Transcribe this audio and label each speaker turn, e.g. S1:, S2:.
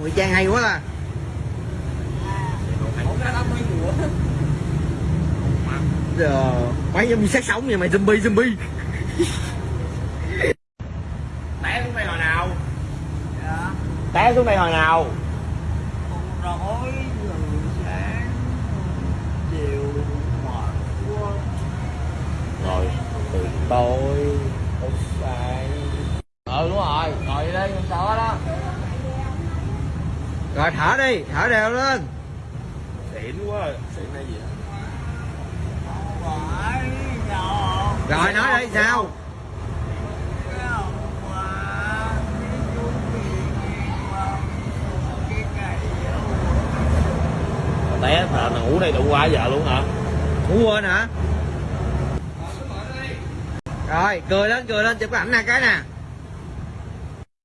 S1: ngụy trang hay quá à giờ mấy zombie sát sống vậy mày zombie zombie. Té xuống đây hồi nào? Té xuống đây hồi nào?
S2: Rỗi từ sáng chiều mệt quá.
S1: Rồi từ tối tới sáng. Ừ đúng rồi ngồi đi không sao hết đó rồi thở đi thở đều lên.
S3: Xỉn quá xỉn hay gì
S1: rồi nói đi sao?
S3: Té mà ngủ đây đủ quá giờ luôn hả?
S1: Ngủ quên hả? Rồi cười lên cười lên chụp cái ảnh nè cái nè